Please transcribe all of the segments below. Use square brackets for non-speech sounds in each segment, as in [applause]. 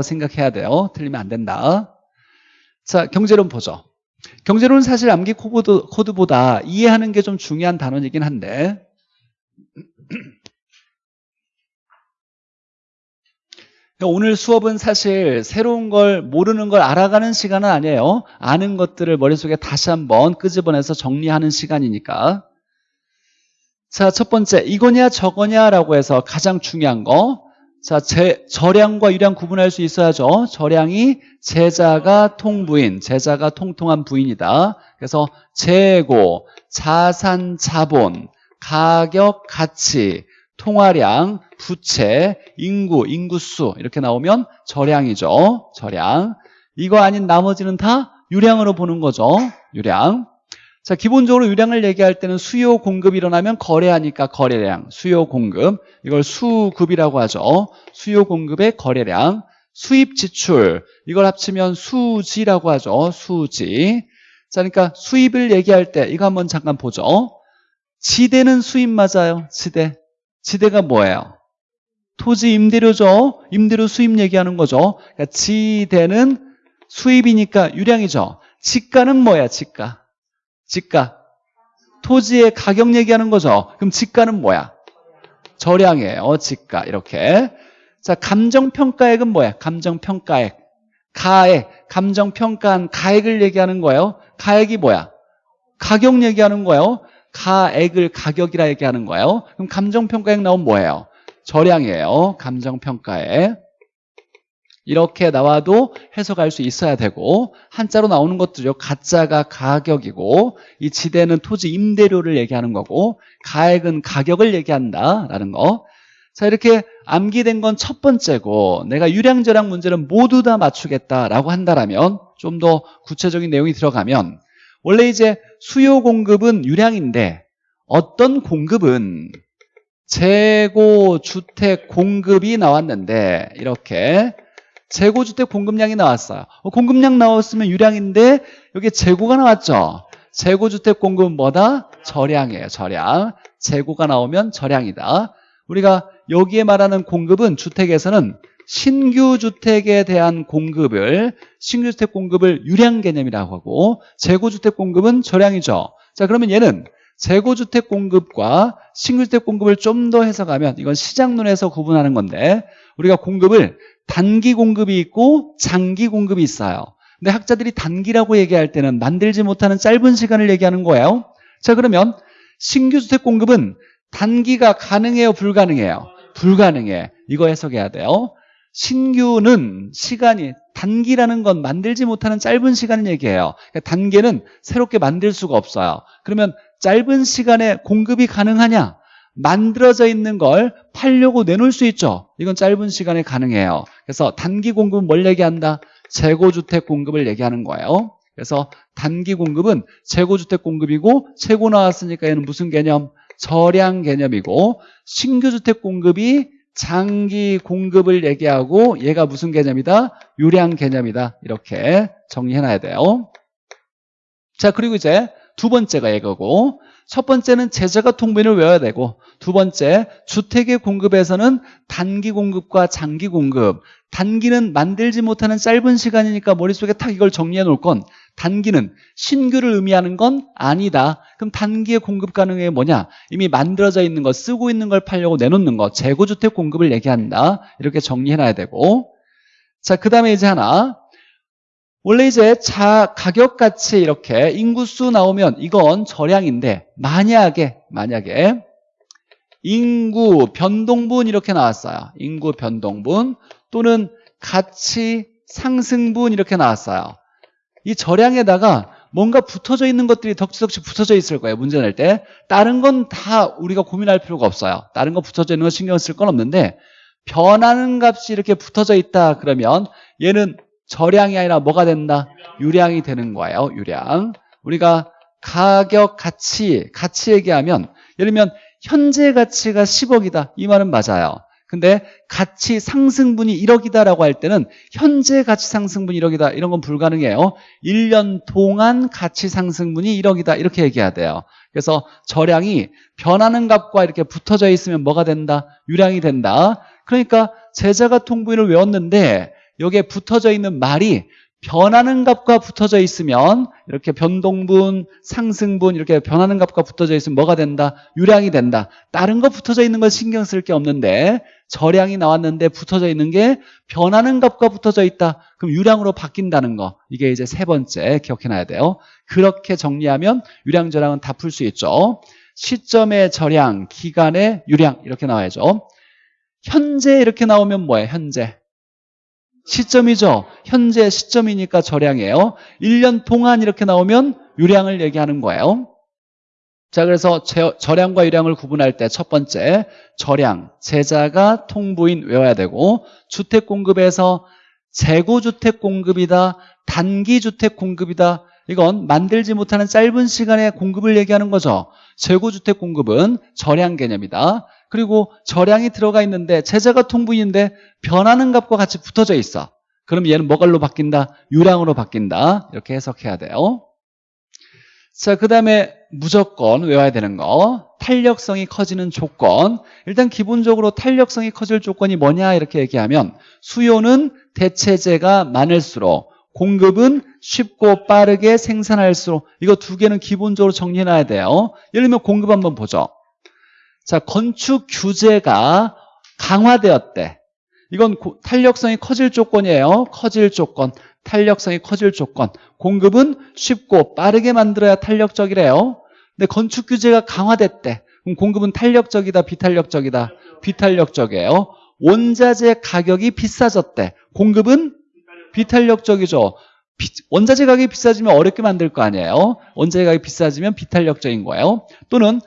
생각해야 돼요. 틀리면 안 된다. 자, 경제론 보죠. 경제론은 사실 암기 코드, 코드보다 이해하는 게 좀 중요한 단원이긴 한데 [clears throat] 오늘 수업은 사실 새로운 걸 모르는 걸 알아가는 시간은 아니에요. 아는 것들을 머릿속에 다시 한번 끄집어내서 정리하는 시간이니까. 자, 첫 번째 이거냐 저거냐라고 해서 가장 중요한 거. 자, 제, 절량과 유량 구분할 수 있어야죠. 절량이 제자가 통부인, 제자가 통통한 부인이다. 그래서 재고, 자산, 자본, 가격, 가치, 통화량, 부채, 인구, 인구수 이렇게 나오면 절량이죠. 절량. 이거 아닌 나머지는 다 유량으로 보는 거죠. 유량. 자, 기본적으로 유량을 얘기할 때는 수요 공급이 일어나면 거래하니까 거래량, 수요 공급. 이걸 수급이라고 하죠. 수요 공급의 거래량. 수입 지출. 이걸 합치면 수지라고 하죠. 수지. 자, 그러니까 수입을 얘기할 때 이거 한번 잠깐 보죠. 지대는 수입 맞아요. 지대. 지대가 뭐예요? 토지 임대료죠. 임대료 수입 얘기하는 거죠. 그러니까 지대는 수입이니까 유량이죠. 지가는 뭐야? 지가. 지가. 토지의 가격 얘기하는 거죠. 그럼 지가는 뭐야? 절량이에요. 지가. 이렇게. 자, 감정평가액은 뭐야? 감정평가액. 가액. 감정평가한 가액을 얘기하는 거예요. 가액이 뭐야? 가격 얘기하는 거예요. 가액을 가격이라 얘기하는 거예요. 그럼 감정평가액 나오면 뭐예요? 절량이에요. 감정평가액. 이렇게 나와도 해석할 수 있어야 되고 한자로 나오는 것들요. 가짜가 가격이고 이 지대는 토지 임대료를 얘기하는 거고 가액은 가격을 얘기한다라는 거. 자 이렇게 암기된 건 첫 번째고 내가 유량저량 문제는 모두 다 맞추겠다라고 한다면 좀 더 구체적인 내용이 들어가면 원래 이제 수요 공급은 유량인데 어떤 공급은 재고 주택 공급이 나왔는데 이렇게 재고 주택 공급량이 나왔어요. 어, 공급량 나왔으면 유량인데 여기 재고가 나왔죠. 재고 주택 공급은 뭐다? 절량이에요. 절량. 재고가 나오면 절량이다. 우리가 여기에 말하는 공급은 주택에서는 신규 주택에 대한 공급을 신규 주택 공급을 유량 개념이라고 하고 재고 주택 공급은 절량이죠. 자, 그러면 얘는 재고 주택 공급과 신규 주택 공급을 좀 더 해석하면 이건 시장론에서 구분하는 건데 우리가 공급을 단기 공급이 있고 장기 공급이 있어요. 근데 학자들이 단기라고 얘기할 때는 만들지 못하는 짧은 시간을 얘기하는 거예요. 자, 그러면 신규 주택 공급은 단기가 가능해요, 불가능해요? 불가능해. 이거 해석해야 돼요. 신규는 시간이 단기라는 건 만들지 못하는 짧은 시간을 얘기해요. 그러니까 단계는 새롭게 만들 수가 없어요. 그러면 짧은 시간에 공급이 가능하냐? 만들어져 있는 걸 팔려고 내놓을 수 있죠. 이건 짧은 시간에 가능해요. 그래서 단기 공급은 뭘 얘기한다? 재고주택 공급을 얘기하는 거예요. 그래서 단기 공급은 재고주택 공급이고 재고 나왔으니까 얘는 무슨 개념? 저량 개념이고 신규 주택 공급이 장기 공급을 얘기하고 얘가 무슨 개념이다? 유량 개념이다. 이렇게 정리해놔야 돼요. 자 그리고 이제 두 번째가 이거고 첫 번째는 제자가 통분을 외워야 되고 두 번째 주택의 공급에서는 단기 공급과 장기 공급. 단기는 만들지 못하는 짧은 시간이니까 머릿속에 탁 이걸 정리해 놓을 건 단기는 신규를 의미하는 건 아니다. 그럼 단기의 공급 가능해 뭐냐? 이미 만들어져 있는 거 쓰고 있는 걸 팔려고 내놓는 거 재고주택 공급을 얘기한다. 이렇게 정리해 놔야 되고. 자그 다음에 이제 하나 원래 이제 자 가격 가치 이렇게 인구수 나오면 이건 절량인데 만약에 만약에 인구 변동분 이렇게 나왔어요. 인구 변동분 또는 가치 상승분 이렇게 나왔어요. 이 절량에다가 뭔가 붙어져 있는 것들이 덕지덕지 붙어져 있을 거예요. 문제 낼 때. 다른 건 다 우리가 고민할 필요가 없어요. 다른 거 붙어져 있는 거 신경 쓸 건 없는데 변하는 값이 이렇게 붙어져 있다 그러면 얘는 절량이 아니라 뭐가 된다? 유량이 되는 거예요. 유량. 우리가 가격, 가치, 가치 얘기하면 예를 들면 현재 가치가 10억이다. 이 말은 맞아요. 근데 가치 상승분이 1억이다라고 할 때는 현재 가치 상승분이 1억이다. 이런 건 불가능해요. 1년 동안 가치 상승분이 1억이다. 이렇게 얘기해야 돼요. 그래서 절량이 변하는 값과 이렇게 붙어져 있으면 뭐가 된다? 유량이 된다. 그러니까 제자가 통분을 외웠는데 여기에 붙어져 있는 말이 변하는 값과 붙어져 있으면 이렇게 변동분, 상승분 이렇게 변하는 값과 붙어져 있으면 뭐가 된다? 유량이 된다. 다른 거 붙어져 있는 건 신경 쓸 게 없는데 절량이 나왔는데 붙어져 있는 게 변하는 값과 붙어져 있다. 그럼 유량으로 바뀐다는 거. 이게 이제 세 번째 기억해놔야 돼요. 그렇게 정리하면 유량 절량은 다 풀 수 있죠. 시점의 절량, 기간의 유량 이렇게 나와야죠. 현재 이렇게 나오면 뭐예요? 현재. 시점이죠. 현재 시점이니까 절량이에요. 1년 동안 이렇게 나오면 유량을 얘기하는 거예요. 자, 그래서 절량과 유량을 구분할 때 첫 번째, 절량, 제자가 통부인 외워야 되고 주택 공급에서 재고주택 공급이다, 단기주택 공급이다. 이건 만들지 못하는 짧은 시간에 공급을 얘기하는 거죠. 재고주택 공급은 절량 개념이다. 그리고 절량이 들어가 있는데 제자가 통부인데 변하는 값과 같이 붙어져 있어. 그럼 얘는 뭐가로 바뀐다? 유량으로 바뀐다. 이렇게 해석해야 돼요. 자, 그 다음에 무조건 외워야 되는 거. 탄력성이 커지는 조건. 일단 기본적으로 탄력성이 커질 조건이 뭐냐 이렇게 얘기하면 수요는 대체재가 많을수록 공급은 쉽고 빠르게 생산할수록 이거 두 개는 기본적으로 정리해놔야 돼요. 예를 들면 공급 한번 보죠. 자, 건축 규제가 강화되었대. 이건 탄력성이 커질 조건이에요. 커질 조건. 탄력성이 커질 조건. 공급은 쉽고 빠르게 만들어야 탄력적이래요. 근데 건축 규제가 강화됐대. 그럼 공급은 탄력적이다, 비탄력적이다? 비탄력적이에요. 원자재 가격이 비싸졌대. 공급은 비탄력적이죠. 원자재 가격이 비싸지면 어렵게 만들 거 아니에요. 원자재 가격이 비싸지면 비탄력적인 거예요. 또는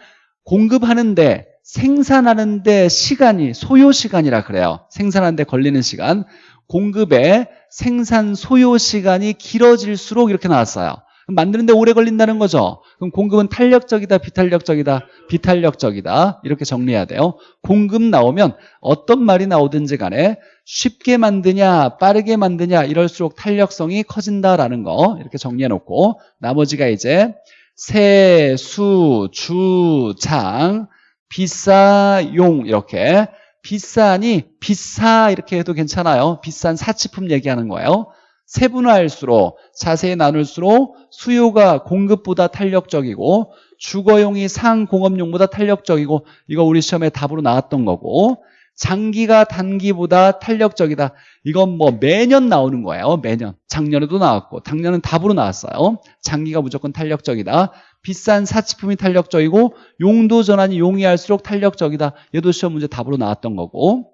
공급하는데 생산하는데 시간이 소요 시간이라 그래요. 생산하는데 걸리는 시간. 공급의 생산 소요 시간이 길어질수록 이렇게 나왔어요. 만드는데 오래 걸린다는 거죠. 그럼 공급은 탄력적이다, 비탄력적이다, 비탄력적이다. 이렇게 정리해야 돼요. 공급 나오면 어떤 말이 나오든지 간에 쉽게 만드냐, 빠르게 만드냐 이럴수록 탄력성이 커진다라는 거 이렇게 정리해 놓고 나머지가 이제 세, 수, 주, 장, 비싸, 용 이렇게 비싸니 비싸 이렇게 해도 괜찮아요. 비싼 사치품 얘기하는 거예요. 세분화할수록 자세히 나눌수록 수요가 공급보다 탄력적이고 주거용이 상공업용보다 탄력적이고 이거 우리 시험에 답으로 나왔던 거고 장기가 단기보다 탄력적이다. 이건 뭐 매년 나오는 거예요. 매년. 작년에도 나왔고 작년은 답으로 나왔어요. 장기가 무조건 탄력적이다. 비싼 사치품이 탄력적이고 용도 전환이 용이할수록 탄력적이다. 얘도 시험 문제 답으로 나왔던 거고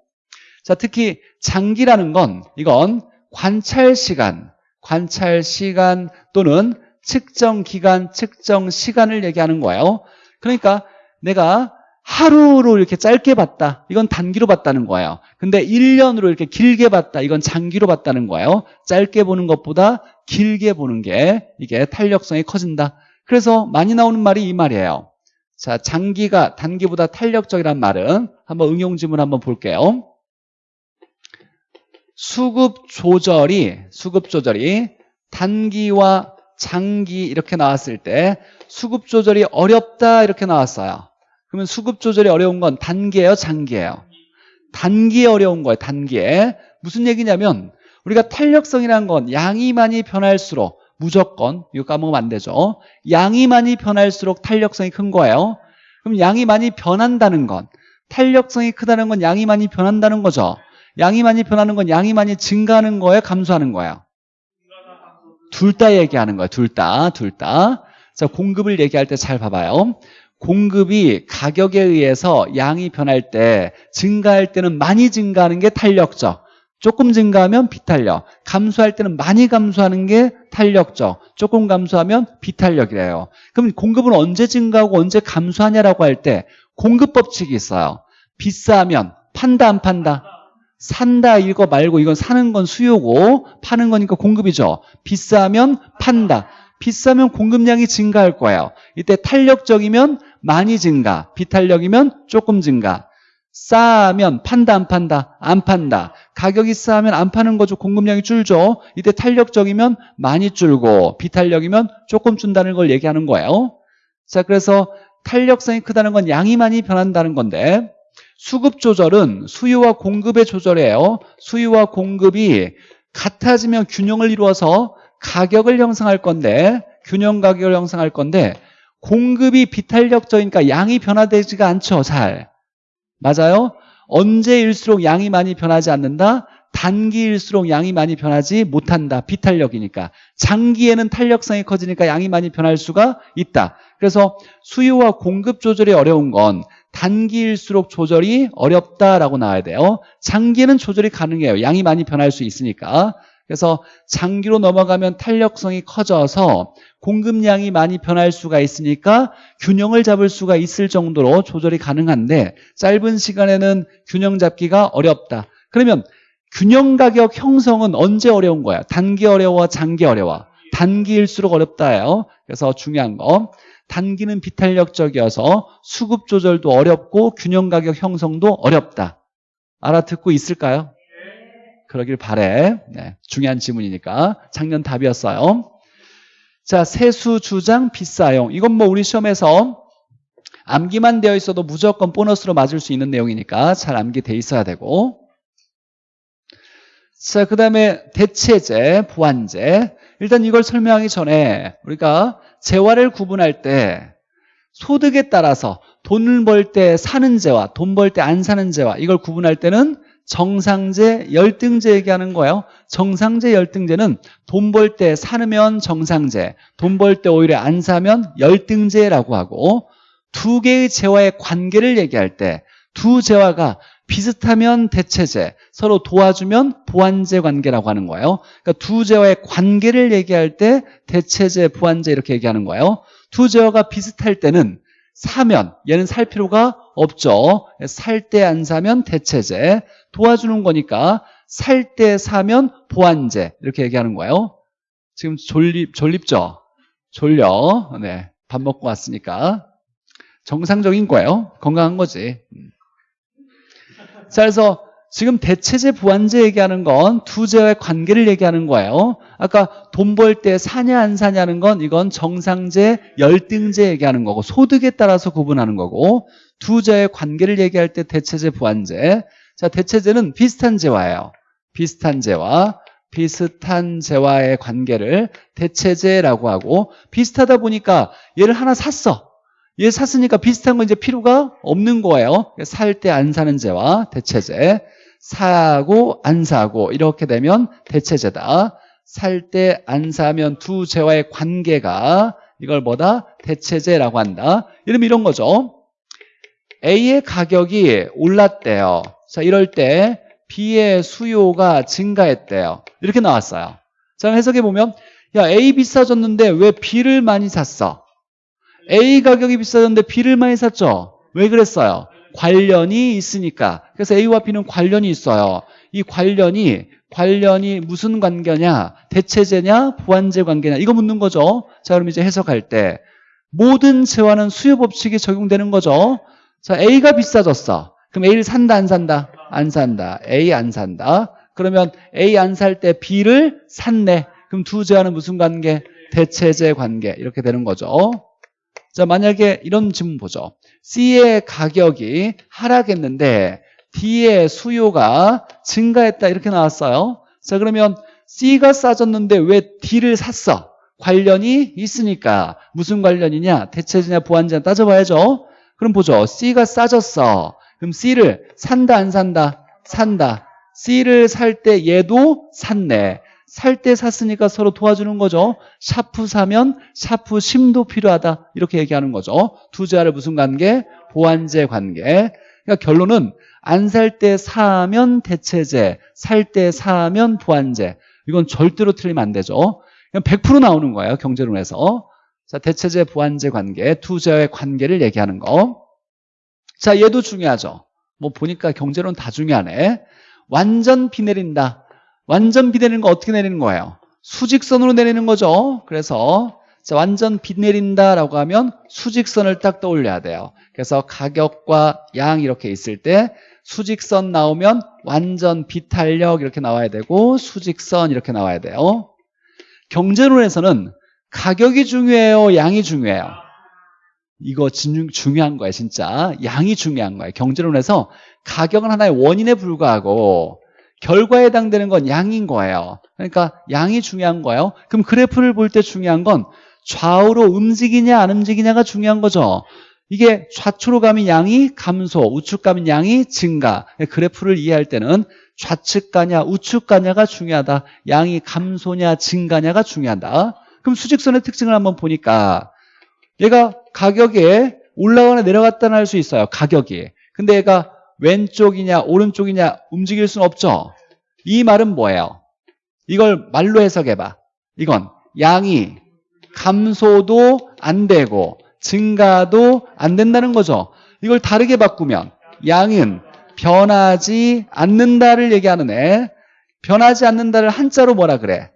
자 특히 장기라는 건 이건 관찰 시간, 관찰 시간 또는 측정 기간, 측정 시간을 얘기하는 거예요. 그러니까 내가 하루로 이렇게 짧게 봤다. 이건 단기로 봤다는 거예요. 근데 1년으로 이렇게 길게 봤다. 이건 장기로 봤다는 거예요. 짧게 보는 것보다 길게 보는 게 이게 탄력성이 커진다. 그래서 많이 나오는 말이 이 말이에요. 자, 장기가 단기보다 탄력적이란 말은 한번 응용 지문 한번 볼게요. 수급 조절이 수급 조절이 단기와 장기 이렇게 나왔을 때 수급 조절이 어렵다 이렇게 나왔어요. 그러면 수급 조절이 어려운 건 단기예요, 장기예요? 단기에 어려운 거예요, 단기에. 무슨 얘기냐면 우리가 탄력성이라는 건 양이 많이 변할수록 무조건 이거 까먹으면 안 되죠. 양이 많이 변할수록 탄력성이 큰 거예요. 그럼 양이 많이 변한다는 건 탄력성이 크다는 건 양이 많이 변한다는 거죠. 양이 많이 변하는 건 양이 많이 증가하는 거예요, 감소하는 거예요? 둘 다 얘기하는 거예요. 둘 다, 둘 다. 자, 공급을 얘기할 때 잘 봐봐요. 공급이 가격에 의해서 양이 변할 때 증가할 때는 많이 증가하는 게 탄력적 조금 증가하면 비탄력 감소할 때는 많이 감소하는 게 탄력적 조금 감소하면 비탄력이래요. 그럼 공급은 언제 증가하고 언제 감소하냐라고 할 때 공급 법칙이 있어요. 비싸면 판다 안 판다? 산다 이거 말고 이건 사는 건 수요고 파는 거니까 공급이죠. 비싸면 판다. 비싸면 공급량이 증가할 거예요. 이때 탄력적이면 많이 증가, 비탄력이면 조금 증가. 싸면 판다 안 판다? 안 판다. 가격이 싸면 안 파는 거죠. 공급량이 줄죠. 이때 탄력적이면 많이 줄고 비탄력이면 조금 준다는 걸 얘기하는 거예요. 자, 그래서 탄력성이 크다는 건 양이 많이 변한다는 건데 수급 조절은 수요와 공급의 조절이에요. 수요와 공급이 같아지면 균형을 이루어서 가격을 형성할 건데 균형 가격을 형성할 건데 공급이 비탄력적이니까 양이 변화되지가 않죠 잘. 맞아요? 언제일수록 양이 많이 변하지 않는다? 단기일수록 양이 많이 변하지 못한다. 비탄력이니까. 장기에는 탄력성이 커지니까 양이 많이 변할 수가 있다. 그래서 수요와 공급 조절이 어려운 건 단기일수록 조절이 어렵다라고 나와야 돼요. 장기에는 조절이 가능해요. 양이 많이 변할 수 있으니까 그래서 장기로 넘어가면 탄력성이 커져서 공급량이 많이 변할 수가 있으니까 균형을 잡을 수가 있을 정도로 조절이 가능한데 짧은 시간에는 균형 잡기가 어렵다. 그러면 균형 가격 형성은 언제 어려운 거야? 단기 어려워, 장기 어려워? 단기일수록 어렵다예요. 그래서 중요한 거 단기는 비탄력적이어서 수급 조절도 어렵고 균형 가격 형성도 어렵다. 알아듣고 있을까요? 그러길 바래. 네, 중요한 지문이니까. 작년 답이었어요. 자, 세수 주장 비싸용. 이건 뭐 우리 시험에서 암기만 되어 있어도 무조건 보너스로 맞을 수 있는 내용이니까 잘 암기돼 있어야 되고. 자, 그 다음에 대체제, 보완제. 일단 이걸 설명하기 전에 우리가 재화를 구분할 때 소득에 따라서 돈을 벌 때 사는 재화, 돈 벌 때 안 사는 재화 이걸 구분할 때는 정상제, 열등제 얘기하는 거예요. 정상제, 열등제는 돈 벌 때 사면 정상제, 돈 벌 때 오히려 안 사면 열등제라고 하고 두 개의 재화의 관계를 얘기할 때 두 재화가 비슷하면 대체제, 서로 도와주면 보완제 관계라고 하는 거예요. 그러니까 두 재화의 관계를 얘기할 때 대체제, 보완제 이렇게 얘기하는 거예요. 두 재화가 비슷할 때는 사면, 얘는 살 필요가 없죠. 살 때 안 사면 대체제, 도와주는 거니까 살 때 사면 보완제 이렇게 얘기하는 거예요. 지금 졸립, 졸립죠? 졸려. 네. 밥 먹고 왔으니까. 정상적인 거예요. 건강한 거지. 음. 자, 그래서 지금 대체제, 보완제 얘기하는 건두 재와의 관계를 얘기하는 거예요. 아까 돈 벌 때 사냐 안 사냐는 건 이건 정상제, 열등제 얘기하는 거고 소득에 따라서 구분하는 거고 두 재의 관계를 얘기할 때 대체제, 보완제. 자, 대체제는 비슷한 재화예요. 비슷한 재화, 비슷한 재화의 관계를 대체제라고 하고 비슷하다 보니까 얘를 하나 샀어. 얘 샀으니까 비슷한 건 이제 필요가 없는 거예요. 살 때 안 사는 재화, 대체제. 사고 안 사고 이렇게 되면 대체제다. 살 때 안 사면 두 재화의 관계가 이걸 뭐다? 대체제라고 한다. 이러면 이런 거죠. A의 가격이 올랐대요. 자, 이럴 때 B의 수요가 증가했대요. 이렇게 나왔어요. 자, 해석해 보면 야, A 비싸졌는데 왜 B를 많이 샀어? A 가격이 비싸졌는데 B를 많이 샀죠? 왜 그랬어요? 관련이 있으니까. 그래서 A와 B는 관련이 있어요. 이 관련이 관련이 무슨 관계냐? 대체제냐? 보완제 관계냐? 이거 묻는 거죠. 자, 그럼 이제 해석할 때 모든 재화는 수요 법칙이 적용되는 거죠. 자, A가 비싸졌어. 그럼 A를 산다 안 산다? 안 산다. A 안 산다. 그러면 A 안 살 때 B를 샀네. 그럼 두 재화는 무슨 관계? 대체제 관계. 이렇게 되는 거죠. 자, 만약에 이런 질문 보죠. C의 가격이 하락했는데 D의 수요가 증가했다 이렇게 나왔어요. 자, 그러면 C가 싸졌는데 왜 D를 샀어? 관련이 있으니까 무슨 관련이냐? 대체제냐 보완제냐 따져봐야죠. 그럼 보죠. C가 싸졌어. 그럼 C를 산다 안 산다? 산다. C를 살 때 얘도 샀네. 살 때 샀으니까 서로 도와주는 거죠. 샤프 사면 샤프 심도 필요하다. 이렇게 얘기하는 거죠. 두 자를 무슨 관계? 보완재 관계. 그러니까 결론은 안 살 때 사면 대체재, 살 때 사면 보완재. 이건 절대로 틀리면 안 되죠. 그냥 100% 나오는 거예요. 경제론에서. 자, 대체재, 보완재 관계, 투자의 관계를 얘기하는 거. 자, 얘도 중요하죠. 뭐 보니까 경제론 다 중요하네. 완전 비 내린다. 완전 비 내리는 거 어떻게 내리는 거예요? 수직선으로 내리는 거죠. 그래서 자, 완전 비 내린다라고 하면 수직선을 딱 떠올려야 돼요. 그래서 가격과 양 이렇게 있을 때 수직선 나오면 완전 비탄력 이렇게 나와야 되고 수직선 이렇게 나와야 돼요. 경제론에서는 가격이 중요해요, 양이 중요해요. 이거 중, 중요한 거예요, 진짜. 양이 중요한 거예요. 경제론에서 가격은 하나의 원인에 불과하고 결과에 해당되는 건 양인 거예요. 그러니까 양이 중요한 거예요. 그럼 그래프를 볼 때 중요한 건 좌우로 움직이냐 안 움직이냐가 중요한 거죠. 이게 좌측으로 가면 양이 감소, 우측 가면 양이 증가. 그래프를 이해할 때는 좌측 가냐 우측 가냐가 중요하다. 양이 감소냐 증가냐가 중요하다. 그럼 수직선의 특징을 한번 보니까 얘가 가격에 올라가거나 내려갔다는 할 수 있어요. 가격이. 근데 얘가 왼쪽이냐 오른쪽이냐 움직일 수는 없죠. 이 말은 뭐예요? 이걸 말로 해석해봐. 이건 양이 감소도 안 되고 증가도 안 된다는 거죠. 이걸 다르게 바꾸면 양은 변하지 않는다를 얘기하는 애. 변하지 않는다를 한자로 뭐라 그래?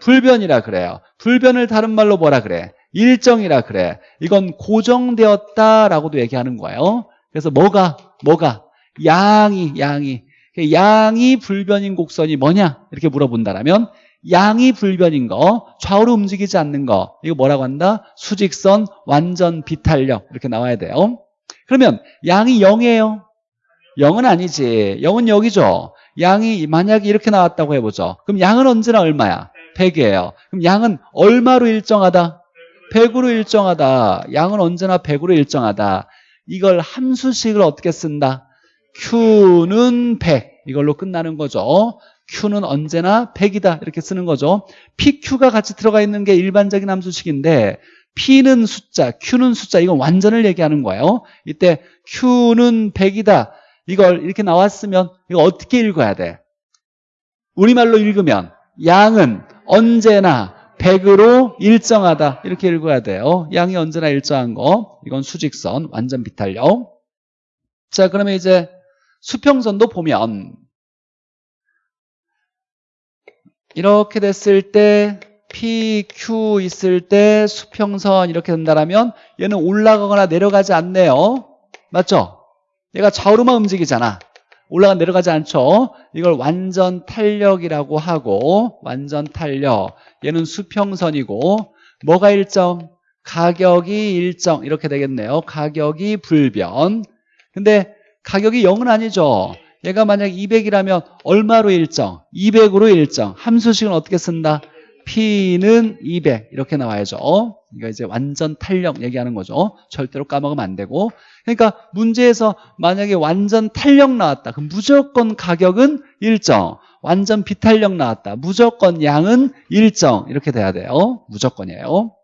불변이라 그래요. 불변을 다른 말로 뭐라 그래? 일정이라 그래. 이건 고정되었다라고도 얘기하는 거예요. 그래서 뭐가 뭐가 양이 양이 양이 불변인 곡선이 뭐냐 이렇게 물어본다라면 양이 불변인 거 좌우로 움직이지 않는 거 이거 뭐라고 한다? 수직선 완전 비탄력 이렇게 나와야 돼요. 그러면 양이 0이에요. 0은 아니지. 0은 여기죠. 양이 만약에 이렇게 나왔다고 해보죠. 그럼 양은 언제나 얼마야? 100이에요. 그럼 양은 얼마로 일정하다? 100으로 일정하다. 양은 언제나 100으로 일정하다. 이걸 함수식을 어떻게 쓴다? Q는 100. 이걸로 끝나는 거죠. Q는 언제나 100이다. 이렇게 쓰는 거죠. PQ가 같이 들어가 있는 게 일반적인 함수식인데 P는 숫자, Q는 숫자. 이건 완전을 얘기하는 거예요. 이때 Q는 100이다. 이걸 이렇게 나왔으면 이거 어떻게 읽어야 돼? 우리말로 읽으면 양은 언제나 100으로 일정하다. 이렇게 읽어야 돼요. 양이 언제나 일정한 거. 이건 수직선 완전 비탄력. 자 그러면 이제 수평선도 보면 이렇게 됐을 때 PQ 있을 때 수평선 이렇게 된다면 얘는 올라가거나 내려가지 않네요. 맞죠? 얘가 좌우로만 움직이잖아 올라가 내려가지 않죠. 이걸 완전 탄력이라고 하고 완전 탄력. 얘는 수평선이고 뭐가 일정? 가격이 일정. 이렇게 되겠네요. 가격이 불변. 근데 가격이 0은 아니죠. 얘가 만약 200이라면 얼마로 일정? 200으로 일정. 함수식은 어떻게 쓴다? P는 200 이렇게 나와야죠. 이거 이제 완전 탄력 얘기하는 거죠. 절대로 까먹으면 안 되고. 그러니까 문제에서 만약에 완전 탄력 나왔다. 그럼 무조건 가격은 일정. 완전 비탄력 나왔다. 무조건 양은 일정. 이렇게 돼야 돼요. 무조건이에요.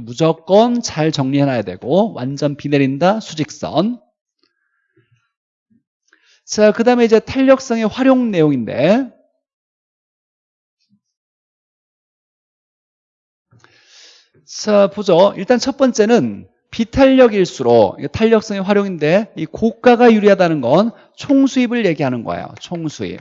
무조건 잘 정리해놔야 되고 완전 비 내린다. 수직선. 자, 그 다음에 이제 탄력성의 활용 내용인데 자, 보죠. 일단 첫 번째는 비탄력일수록 탄력성의 활용인데 이 고가가 유리하다는 건 총수입을 얘기하는 거예요. 총수입.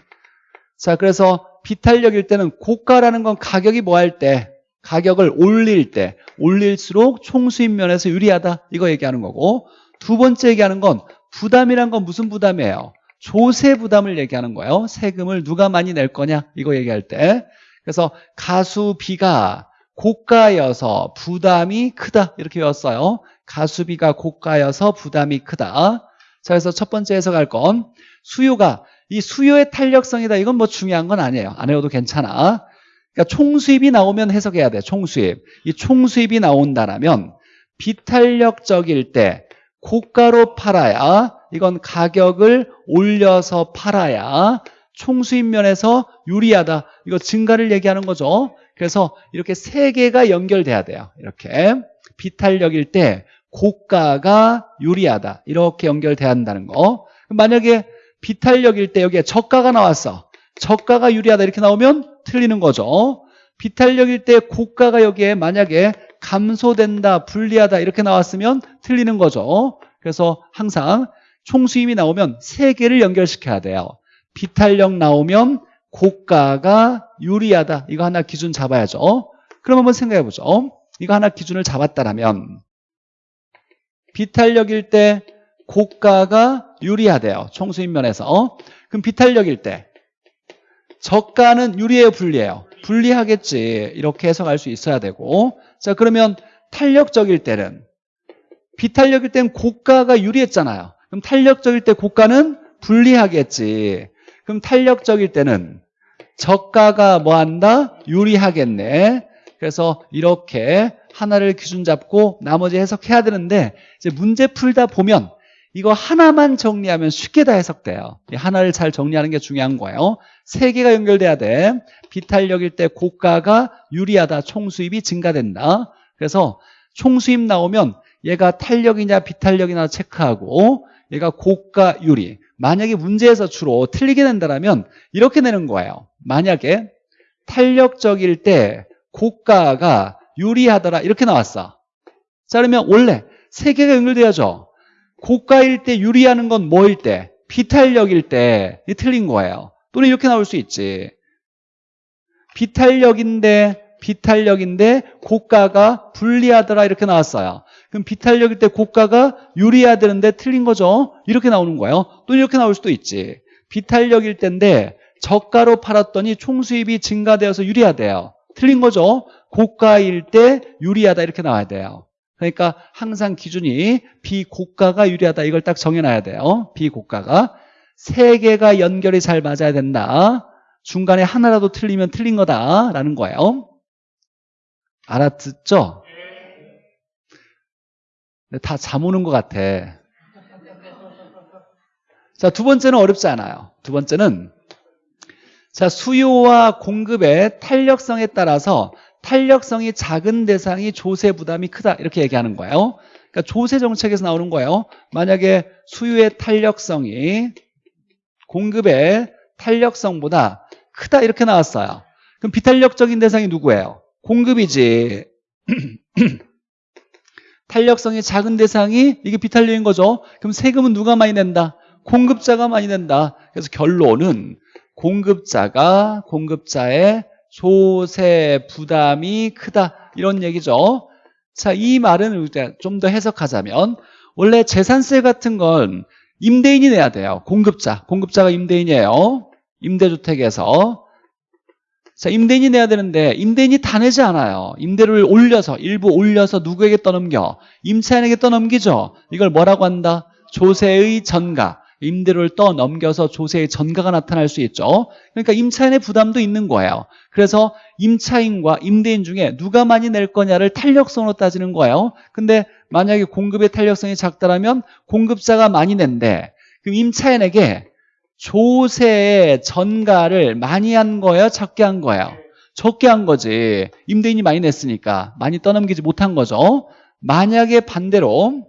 자, 그래서 비탄력일 때는 고가라는 건 가격이 뭐 할 때, 가격을 올릴 때, 올릴수록 총수입 면에서 유리하다. 이거 얘기하는 거고 두 번째 얘기하는 건 부담이란 건 무슨 부담이에요? 조세 부담을 얘기하는 거예요. 세금을 누가 많이 낼 거냐? 이거 얘기할 때. 그래서 가수비가 고가여서 부담이 크다. 이렇게 외웠어요. 가수비가 고가여서 부담이 크다. 자 그래서 첫 번째 해석할 건 수요가. 이 수요의 탄력성이다. 이건 뭐 중요한 건 아니에요. 안 해도 괜찮아. 그러니까 총수입이 나오면 해석해야 돼 총수입. 이 총수입이 나온다면 비탄력적일 때 고가로 팔아야 이건 가격을 올려서 팔아야 총수입 면에서 유리하다. 이거 증가를 얘기하는 거죠 그래서 이렇게 세 개가 연결돼야 돼요. 이렇게 비탄력일 때 고가가 유리하다. 이렇게 연결돼야 한다는 거. 만약에 비탄력일 때 여기에 저가가 나왔어. 저가가 유리하다 이렇게 나오면 틀리는 거죠. 비탄력일 때 고가가 여기에 만약에 감소된다, 불리하다 이렇게 나왔으면 틀리는 거죠. 그래서 항상 총수임이 나오면 세 개를 연결시켜야 돼요. 비탄력 나오면 고가가 유리하다. 이거 하나 기준 잡아야죠. 그럼 한번 생각해 보죠. 이거 하나 기준을 잡았다면 비탄력일 때 고가가 유리하대요. 총수입 면에서. 그럼 비탄력일 때 저가는 유리해요, 불리해요? 불리하겠지. 이렇게 해석할 수 있어야 되고. 자, 그러면 탄력적일 때는 비탄력일 땐 고가가 유리했잖아요. 그럼 탄력적일 때 고가는 불리하겠지. 그럼 탄력적일 때는 저가가 뭐 한다? 유리하겠네. 그래서 이렇게 하나를 기준 잡고 나머지 해석해야 되는데 이제 문제 풀다 보면 이거 하나만 정리하면 쉽게 다 해석돼요. 이 하나를 잘 정리하는 게 중요한 거예요. 세 개가 연결돼야 돼. 비탄력일 때 고가가 유리하다. 총수입이 증가된다. 그래서 총수입 나오면 얘가 탄력이냐 비탄력이냐 체크하고 얘가 고가 유리. 만약에 문제에서 주로 틀리게 된다면 이렇게 내는 거예요. 만약에 탄력적일 때 고가가 유리하더라 이렇게 나왔어. 자 그러면 원래 세 개가 연결돼야죠. 고가일 때 유리하는 건 뭐일 때? 비탄력일 때. 이 틀린 거예요. 또는 이렇게 나올 수 있지. 비탄력인데 비탄력인데 고가가 불리하더라 이렇게 나왔어요. 그럼 비탄력일 때 고가가 유리해야 되는데 틀린 거죠. 이렇게 나오는 거예요. 또 이렇게 나올 수도 있지. 비탄력일 때인데 저가로 팔았더니 총수입이 증가되어서 유리하대요. 틀린 거죠. 고가일 때 유리하다 이렇게 나와야 돼요. 그러니까 항상 기준이 비고가가 유리하다 이걸 딱 정해놔야 돼요. 비고가가 세 개가 연결이 잘 맞아야 된다. 중간에 하나라도 틀리면 틀린 거다라는 거예요. 알아듣죠? 다 잠 오는 것 같아. 자, 두 번째는 어렵지 않아요. 두 번째는 자 수요와 공급의 탄력성에 따라서 탄력성이 작은 대상이 조세 부담이 크다 이렇게 얘기하는 거예요. 그러니까 조세 정책에서 나오는 거예요. 만약에 수요의 탄력성이 공급의 탄력성보다 크다 이렇게 나왔어요. 그럼 비탄력적인 대상이 누구예요? 공급이지. [clears throat] 탄력성이 작은 대상이 이게 비탄력인 거죠. 그럼 세금은 누가 많이 낸다? 공급자가 많이 낸다. 그래서 결론은 공급자가 공급자의 조세 부담이 크다 이런 얘기죠. 자, 이 말은 좀 더 해석하자면 원래 재산세 같은 건 임대인이 내야 돼요. 공급자, 공급자가 임대인이에요. 임대주택에서 자, 임대인이 내야 되는데 임대인이 다 내지 않아요. 임대를 올려서 일부 올려서 누구에게 떠넘겨? 임차인에게 떠넘기죠. 이걸 뭐라고 한다? 조세의 전가. 임대료를 떠넘겨서 조세의 전가가 나타날 수 있죠. 그러니까 임차인의 부담도 있는 거예요. 그래서 임차인과 임대인 중에 누가 많이 낼 거냐를 탄력성으로 따지는 거예요. 근데 만약에 공급의 탄력성이 작다면 공급자가 많이 낸대. 그럼 임차인에게 조세의 전가를 많이 한 거예요? 적게 한 거예요? 적게 한 거지. 임대인이 많이 냈으니까 많이 떠넘기지 못한 거죠. 만약에 반대로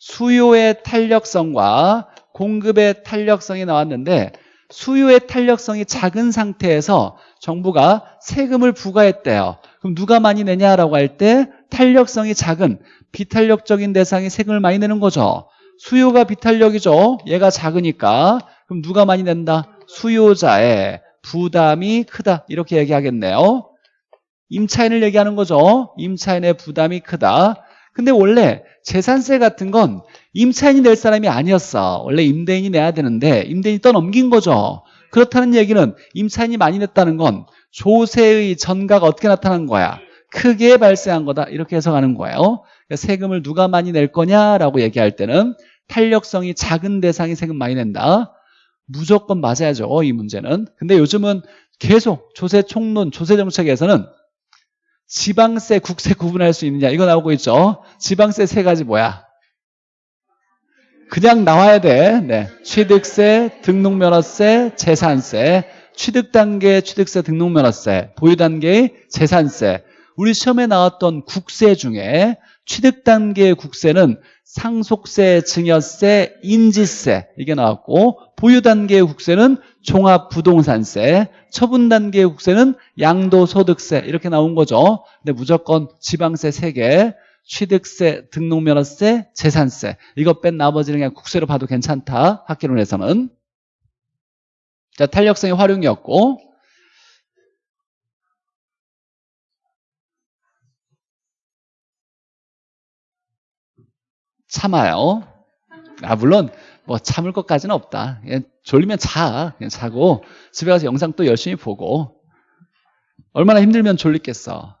수요의 탄력성과 공급의 탄력성이 나왔는데 수요의 탄력성이 작은 상태에서 정부가 세금을 부과했대요. 그럼 누가 많이 내냐라고 할 때 탄력성이 작은 비탄력적인 대상이 세금을 많이 내는 거죠. 수요가 비탄력이죠. 얘가 작으니까 그럼 누가 많이 낸다? 수요자의 부담이 크다 이렇게 얘기하겠네요. 임차인을 얘기하는 거죠. 임차인의 부담이 크다. 근데 원래 재산세 같은 건 임차인이 낼 사람이 아니었어. 원래 임대인이 내야 되는데 임대인이 떠넘긴 거죠. 그렇다는 얘기는 임차인이 많이 냈다는 건 조세의 전가가 어떻게 나타난 거야? 크게 발생한 거다. 이렇게 해석하는 거예요. 그러니까 세금을 누가 많이 낼 거냐라고 얘기할 때는 탄력성이 작은 대상이 세금 많이 낸다. 무조건 맞아야죠. 이 문제는. 근데 요즘은 계속 조세 총론, 조세 정책에서는 지방세, 국세 구분할 수 있느냐 이거 나오고 있죠. 지방세 세 가지 뭐야? 그냥 나와야 돼. 네. 취득세, 등록면허세, 재산세. 취득 단계 취득세, 등록면허세. 보유 단계의 재산세. 우리 시험에 나왔던 국세 중에 취득 단계의 국세는 상속세, 증여세, 인지세 이게 나왔고 보유 단계의 국세는 종합부동산세, 처분 단계의 국세는 양도소득세 이렇게 나온 거죠. 근데 무조건 지방세 3개, 취득세, 등록면허세, 재산세 이거 뺀 나머지는 그냥 국세로 봐도 괜찮다. 학기론에서는. 자, 탄력성의 활용이었고 참아요. 아 물론 뭐 참을 것까지는 없다. 그냥 졸리면 자. 그냥 자고 집에 가서 영상 또 열심히 보고 얼마나 힘들면 졸리겠어.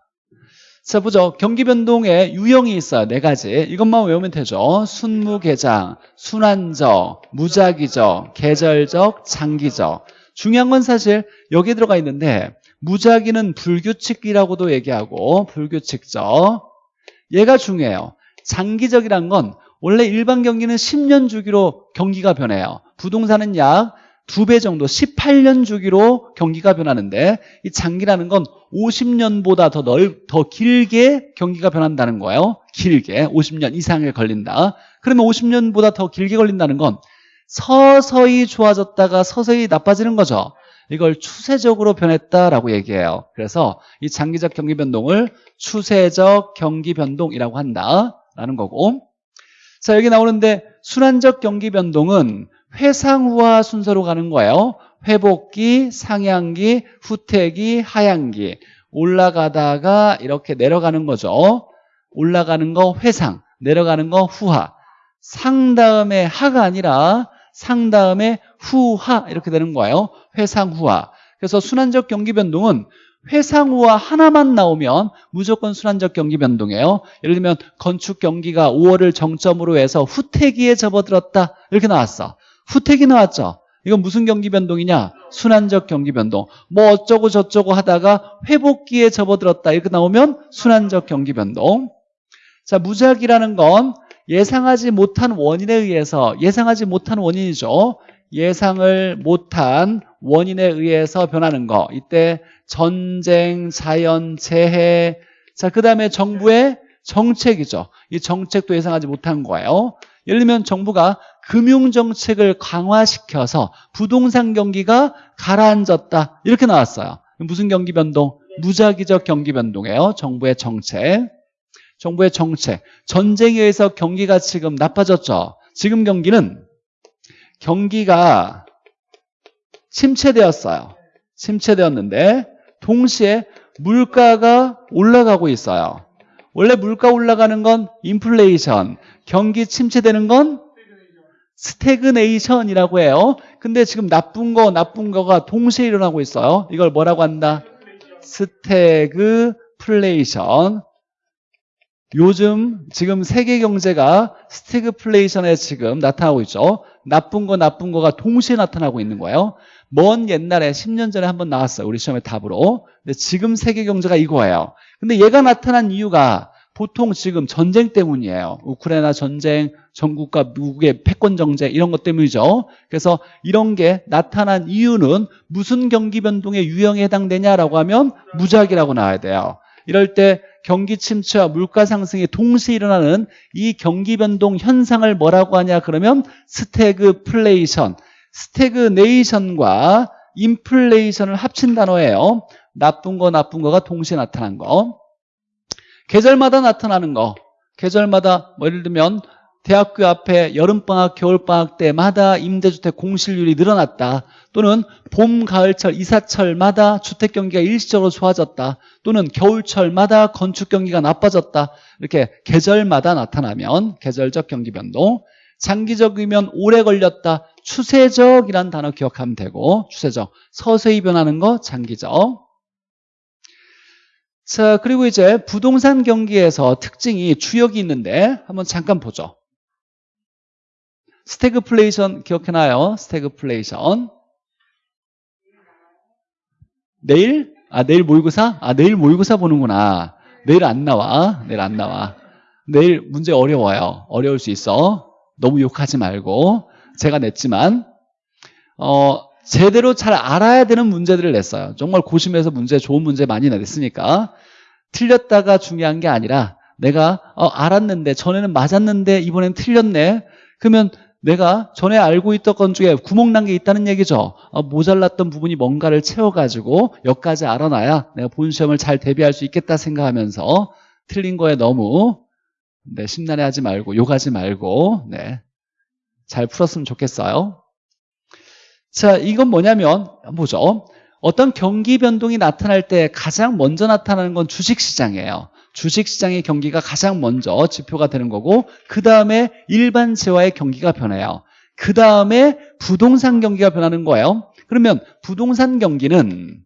자, 보죠. 경기 변동에 유형이 있어요. 네 가지. 이것만 외우면 되죠. 순무계장, 순환적, 무작위적, 계절적, 장기적. 중요한 건 사실 여기 들어가 있는데 무작위는 불규칙이라고도 얘기하고 불규칙적. 얘가 중요해요. 장기적이란 건 원래 일반 경기는 10년 주기로 경기가 변해요. 부동산은 약 두 배 정도 18년 주기로 경기가 변하는데 이 장기라는 건 50년보다 더 넓, 더 길게 경기가 변한다는 거예요. 길게 50년 이상에 걸린다. 그러면 50년보다 더 길게 걸린다는 건 서서히 좋아졌다가 서서히 나빠지는 거죠. 이걸 추세적으로 변했다라고 얘기해요. 그래서 이 장기적 경기 변동을 추세적 경기 변동이라고 한다라는 거고. 자, 여기 나오는데 순환적 경기 변동은 회상후와 순서로 가는 거예요. 회복기, 상향기, 후퇴기, 하향기. 올라가다가 이렇게 내려가는 거죠. 올라가는 거 회상, 내려가는 거 후하. 상 다음에 하가 아니라 상 다음에 후하 이렇게 되는 거예요. 회상 후하. 그래서 순환적 경기 변동은 회상 후하 하나만 나오면 무조건 순환적 경기 변동이에요. 예를 들면 건축 경기가 5월을 정점으로 해서 후퇴기에 접어들었다 이렇게 나왔어. 후퇴기 나왔죠. 이건 무슨 경기 변동이냐? 순환적 경기 변동. 뭐 어쩌고 저쩌고 하다가 회복기에 접어들었다 이렇게 나오면 순환적 경기 변동. 자, 무작이라는 건 예상하지 못한 원인에 의해서 예상하지 못한 원인이죠. 예상을 못한 원인에 의해서 변하는 거. 이때 전쟁, 자연, 재해. 자, 그 다음에 정부의 정책이죠. 이 정책도 예상하지 못한 거예요. 예를 들면 정부가 금융정책을 강화시켜서 부동산 경기가 가라앉았다. 이렇게 나왔어요. 무슨 경기 변동? 무작위적 경기 변동이에요. 정부의 정책. 정부의 정책. 전쟁에 의해서 경기가 지금 나빠졌죠. 지금 경기는 경기가 침체되었어요. 침체되었는데 동시에 물가가 올라가고 있어요. 원래 물가 올라가는 건 인플레이션, 경기 침체되는 건 스태그네이션이라고 해요. 근데 지금 나쁜 거 나쁜 거가 동시에 일어나고 있어요. 이걸 뭐라고 한다? 스태그플레이션. 요즘 지금 세계 경제가 스태그플레이션에 지금 나타나고 있죠. 나쁜 거 나쁜 거가 동시에 나타나고 있는 거예요. 먼 옛날에 10년 전에 한번 나왔어요. 우리 시험의 답으로. 근데 지금 세계 경제가 이거예요. 근데 얘가 나타난 이유가 보통 지금 전쟁 때문이에요. 우크라이나 전쟁, 중국과 미국의 패권 전쟁 이런 것 때문이죠. 그래서 이런 게 나타난 이유는 무슨 경기 변동의 유형에 해당되냐라고 하면 무작위라고 나와야 돼요. 이럴 때 경기 침체와 물가 상승이 동시에 일어나는 이 경기 변동 현상을 뭐라고 하냐 그러면 스태그 플레이션, 스태그네이션과 인플레이션을 합친 단어예요. 나쁜 거 나쁜 거가 동시에 나타난 거. 계절마다 나타나는 거. 계절마다 뭐 예를 들면 대학교 앞에 여름방학, 겨울방학 때마다 임대주택 공실률이 늘어났다. 또는 봄, 가을철, 이사철마다 주택 경기가 일시적으로 좋아졌다. 또는 겨울철마다 건축 경기가 나빠졌다. 이렇게 계절마다 나타나면 계절적 경기 변동. 장기적이면 오래 걸렸다. 추세적이란 단어 기억하면 되고 추세적. 서서히 변하는 거 장기적. 자, 그리고 이제 부동산 경기에서 특징이 주역이 있는데 한번 잠깐 보죠. 스태그플레이션 기억해놔요. 스태그플레이션. 내일? 아, 내일 모의고사? 아, 내일 모의고사 보는구나. 내일 안 나와. 내일 안 나와. 내일 문제 어려워요. 어려울 수 있어. 너무 욕하지 말고. 제가 냈지만, 어, 제대로 잘 알아야 되는 문제들을 냈어요. 정말 고심해서 문제, 좋은 문제 많이 냈으니까. 틀렸다가 중요한 게 아니라, 내가, 어, 알았는데, 전에는 맞았는데, 이번엔 틀렸네. 그러면 내가 전에 알고 있던 것 중에 구멍난 게 있다는 얘기죠. 어, 모자랐던 부분이 뭔가를 채워가지고 여기까지 알아놔야 내가 본 시험을 잘 대비할 수 있겠다 생각하면서 틀린 거에 너무 네, 심란해 하지 말고 욕하지 말고 네, 잘 풀었으면 좋겠어요. 자, 이건 뭐냐면 보죠. 어떤 경기 변동이 나타날 때 가장 먼저 나타나는 건 주식시장이에요. 주식시장의 경기가 가장 먼저 지표가 되는 거고 그 다음에 일반 재화의 경기가 변해요. 그 다음에 부동산 경기가 변하는 거예요. 그러면 부동산 경기는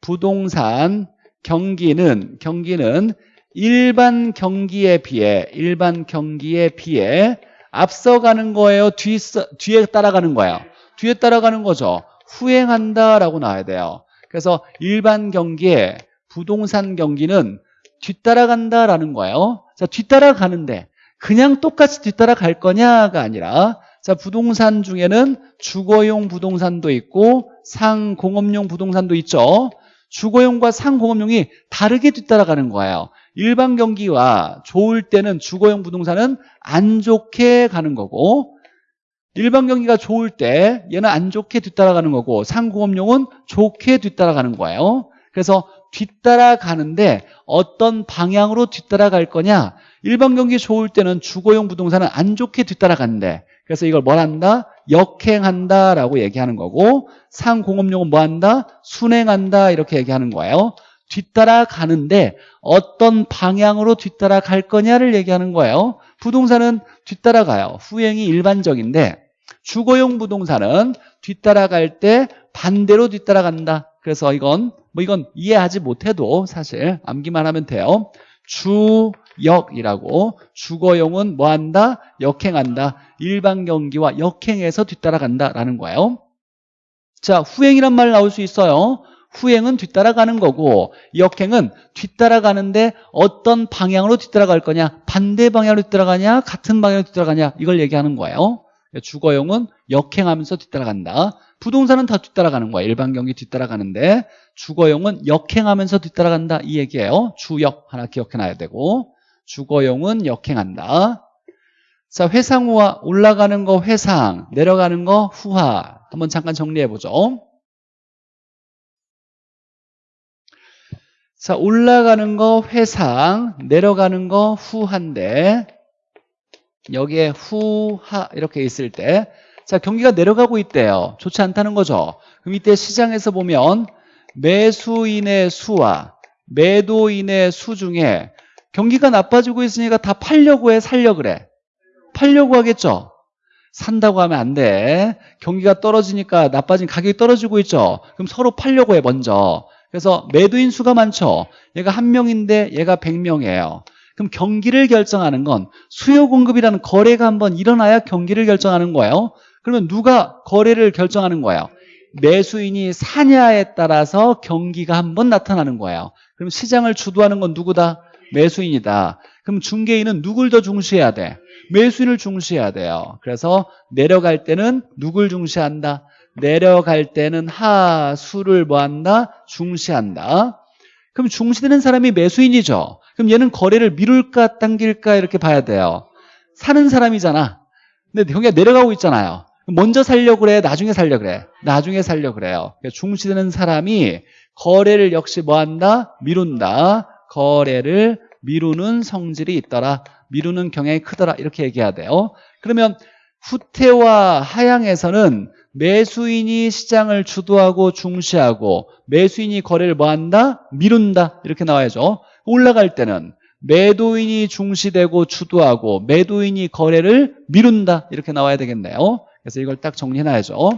부동산 경기는 경기는 일반 경기에 비해 일반 경기에 비해 앞서가는 거예요? 뒤, 뒤에 따라가는 거예요? 뒤에 따라가는 거죠. 후행한다라고 나와야 돼요. 그래서 일반 경기에 부동산 경기는 뒤따라간다라는 거예요. 자, 뒤따라가는데 그냥 똑같이 뒤따라갈 거냐가 아니라 자, 부동산 중에는 주거용 부동산도 있고 상공업용 부동산도 있죠. 주거용과 상공업용이 다르게 뒤따라가는 거예요. 일반 경기와 좋을 때는 주거용 부동산은 안 좋게 가는 거고 일반 경기가 좋을 때 얘는 안 좋게 뒤따라가는 거고 상공업용은 좋게 뒤따라가는 거예요. 그래서 뒤따라가는데 어떤 방향으로 뒤따라갈 거냐 일반 경기 좋을 때는 주거용 부동산은 안 좋게 뒤따라가는데 그래서 이걸 뭘 한다? 역행한다라고 얘기하는 거고 상공업용은 뭐 한다? 순행한다 이렇게 얘기하는 거예요. 뒤따라가는데 어떤 방향으로 뒤따라갈 거냐를 얘기하는 거예요. 부동산은 뒤따라가요. 후행이 일반적인데 주거용 부동산은 뒤따라갈 때 반대로 뒤따라간다. 그래서 이건 뭐 이건 이해하지 못해도 사실 암기만 하면 돼요. 주역이라고 주거용은 뭐 한다? 역행한다. 일반 경기와 역행해서 뒤따라간다라는 거예요. 자, 후행이란 말 나올 수 있어요. 후행은 뒤따라가는 거고 역행은 뒤따라가는데 어떤 방향으로 뒤따라갈 거냐 반대 방향으로 뒤따라가냐 같은 방향으로 뒤따라가냐 이걸 얘기하는 거예요. 주거용은 역행하면서 뒤따라간다. 부동산은 다 뒤따라가는 거야. 일반 경기 뒤따라가는데 주거용은 역행하면서 뒤따라간다. 이 얘기예요. 주역 하나 기억해놔야 되고 주거용은 역행한다. 자 회상후와 올라가는 거 회상 내려가는 거 후하. 한번 잠깐 정리해보죠 자, 올라가는 거 회상, 내려가는 거 후한데 여기에 후하 이렇게 있을 때 자, 경기가 내려가고 있대요. 좋지 않다는 거죠. 그럼 이때 시장에서 보면 매수인의 수와 매도인의 수 중에 경기가 나빠지고 있으니까 다 팔려고 해, 살려 그래. 팔려고 하겠죠. 산다고 하면 안 돼. 경기가 떨어지니까 나빠진 가격이 떨어지고 있죠. 그럼 서로 팔려고 해, 먼저. 그래서 매도인 수가 많죠. 얘가 한 명인데 얘가 100명이에요. 그럼 경기를 결정하는 건 수요 공급이라는 거래가 한번 일어나야 경기를 결정하는 거예요. 그러면 누가 거래를 결정하는 거예요? 매수인이 사냐에 따라서 경기가 한번 나타나는 거예요. 그럼 시장을 주도하는 건 누구다? 매수인이다. 그럼 중개인은 누굴 더 중시해야 돼? 매수인을 중시해야 돼요. 그래서 내려갈 때는 누굴 중시한다? 내려갈 때는 하수를 뭐한다? 중시한다. 그럼 중시되는 사람이 매수인이죠. 그럼 얘는 거래를 미룰까 당길까 이렇게 봐야 돼요. 사는 사람이잖아. 근데 경기가 내려가고 있잖아요. 먼저 살려고 그래? 나중에 살려고 그래? 나중에 살려고 그래요. 그러니까 중시되는 사람이 거래를 역시 뭐한다? 미룬다. 거래를 미루는 성질이 있더라. 미루는 경향이 크더라. 이렇게 얘기해야 돼요. 그러면 후퇴와 하향에서는 매수인이 시장을 주도하고 중시하고 매수인이 거래를 뭐한다? 미룬다. 이렇게 나와야죠. 올라갈 때는 매도인이 중시되고 주도하고 매도인이 거래를 미룬다. 이렇게 나와야 되겠네요. 그래서 이걸 딱 정리해놔야죠.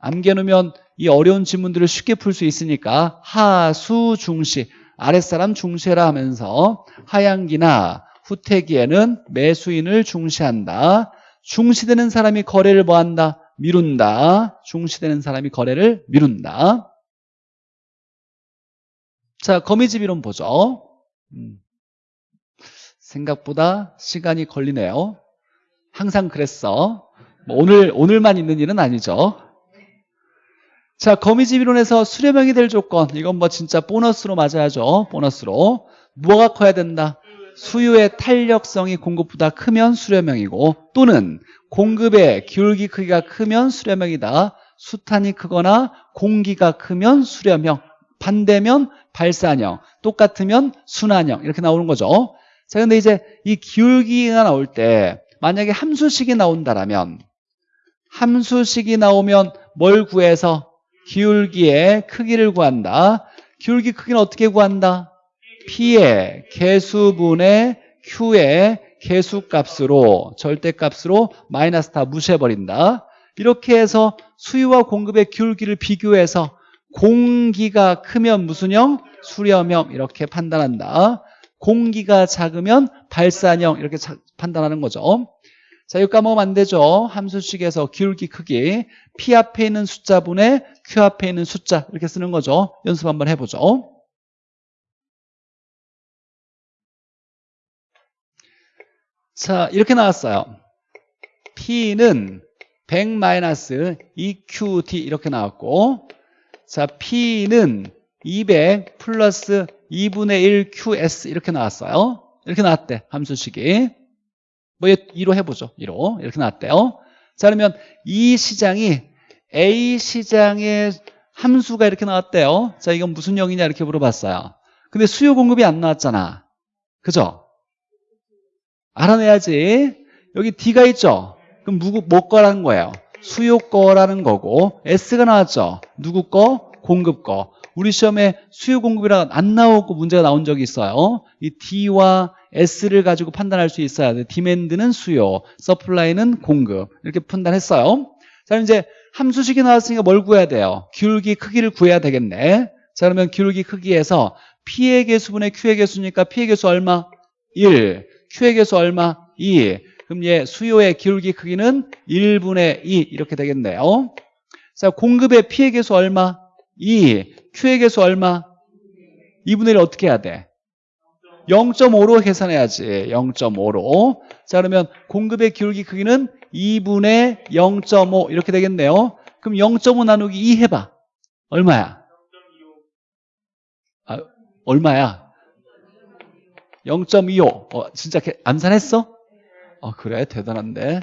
암겨놓으면 이 어려운 질문들을 쉽게 풀 수 있으니까 하수 중시 아랫사람 중시해라 하면서 하향기나 후퇴기에는 매수인을 중시한다. 중시되는 사람이 거래를 뭐한다? 미룬다. 중시되는 사람이 거래를 미룬다. 자, 거미집 이론 보죠. 음. 생각보다 시간이 걸리네요. 항상 그랬어. 뭐 오늘, 오늘만 있는 일은 아니죠. 자, 거미집 이론에서 수렴형이 될 조건. 이건 뭐 진짜 보너스로 맞아야죠. 보너스로. 뭐가 커야 된다? 수요의 탄력성이 공급보다 크면 수렴형이고 또는 공급의 기울기 크기가 크면 수렴형이다. 수탄이 크거나 공기가 크면 수렴형. 반대면 발산형. 똑같으면 순환형. 이렇게 나오는 거죠. 자 근데 이제 이 기울기가 나올 때 만약에 함수식이 나온다라면 함수식이 나오면 뭘 구해서? 기울기의 크기를 구한다. 기울기 크기는 어떻게 구한다? P의 개수분의 Q의 개수값으로 절대값으로 마이너스 다 무시해버린다. 이렇게 해서 수요와 공급의 기울기를 비교해서 공기가 크면 무슨 형? 수렴형 이렇게 판단한다. 공기가 작으면 발산형 이렇게 자- 판단하는 거죠. 자, 이거 까먹으면 안 되죠. 함수식에서 기울기 크기 P 앞에 있는 숫자분의 Q 앞에 있는 숫자 이렇게 쓰는 거죠. 연습 한번 해보죠. 자, 이렇게 나왔어요. P는 100-2QT 이렇게 나왔고 자, P는 200 플러스 2분의 1QS 이렇게 나왔어요. 이렇게 나왔대, 함수식이. 뭐, 2로 해보죠. 2로. 이렇게 나왔대요. 자, 그러면 이 시장이 A 시장의 함수가 이렇게 나왔대요. 자, 이건 무슨 형이냐 이렇게 물어봤어요. 근데 수요 공급이 안 나왔잖아. 그죠? 알아내야지. 여기 D가 있죠? 그럼 누구, 뭐 거라는 거예요? 수요 거라는 거고, S가 나왔죠? 누구 거? 공급 거. 우리 시험에 수요 공급이라 안 나오고 문제가 나온 적이 있어요. 이 D와 S를 가지고 판단할 수 있어야 돼. 디맨드는 수요, 서플라이는 공급. 이렇게 판단했어요. 자, 이제 함수식이 나왔으니까 뭘 구해야 돼요? 기울기 크기를 구해야 되겠네. 자, 그러면 기울기 크기에서 P의 개수분의 Q의 개수니까 P의 개수 얼마? 1. 개수 얼마? 2. 그럼 얘 수요의 기울기 크기는 1분의 2 이렇게 되겠네요. 자, 공급의 개수 얼마? 2. Q의 개수 얼마? 2분의 1 어떻게 해야 돼? 0.5로 계산해야지. 0.5로. 자, 그러면 공급의 기울기 크기는 2분의 0.5 이렇게 되겠네요. 그럼 0.5 나누기 2 해봐. 얼마야? 아, 얼마야? 0.25. 어, 진짜 개- 암산했어? 어, 그래. 대단한데.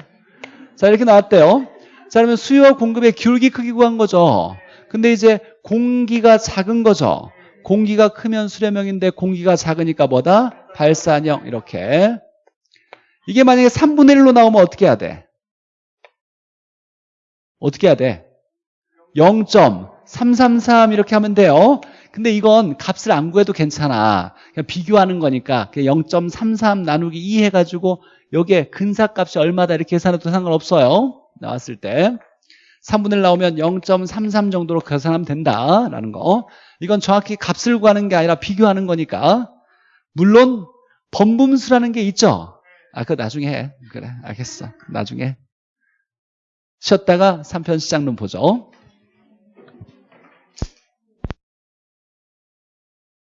자, 이렇게 나왔대요. 자, 그러면 수요와 공급의 기울기 크기 구한 거죠. 근데 이제 공기가 작은 거죠. 공기가 크면 수렴형인데 공기가 작으니까 뭐다? 발산형 이렇게. 이게 만약에 3분의 1로 나오면 어떻게 해야 돼? 어떻게 해야 돼? 0.333 이렇게 하면 돼요. 근데 이건 값을 안 구해도 괜찮아. 그냥 비교하는 거니까 0.33 나누기 2 해가지고 여기에 근사값이 얼마다 이렇게 계산해도 상관없어요. 나왔을 때. 3분의 1 나오면 0.33 정도로 계산하면 된다라는 거. 이건 정확히 값을 구하는 게 아니라 비교하는 거니까. 물론 번분수라는 게 있죠. 아, 그거 나중에 해. 그래, 알겠어. 나중에. 쉬었다가 3편 시작론 보죠.